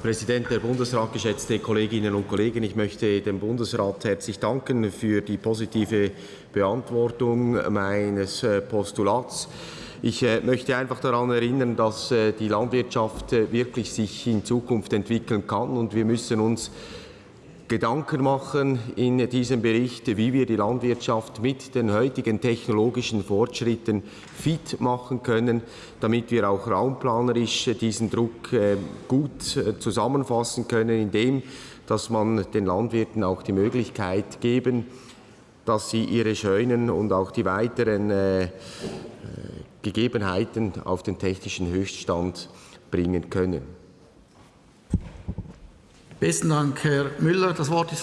Präsident der Bundesrat, geschätzte Kolleginnen und Kollegen, ich möchte dem Bundesrat herzlich danken für die positive Beantwortung meines äh, Postulats. Ich äh, möchte einfach daran erinnern, dass äh, die Landwirtschaft wirklich sich in Zukunft entwickeln kann und wir müssen uns Gedanken machen in diesem Bericht, wie wir die Landwirtschaft mit den heutigen technologischen Fortschritten fit machen können, damit wir auch raumplanerisch diesen Druck äh, gut äh, zusammenfassen können, indem dass man den Landwirten auch die Möglichkeit geben, dass sie ihre Scheunen und auch die weiteren äh, Gegebenheiten auf den technischen Höchststand bringen können. Besten Dank, Herr Müller. Das Wort ist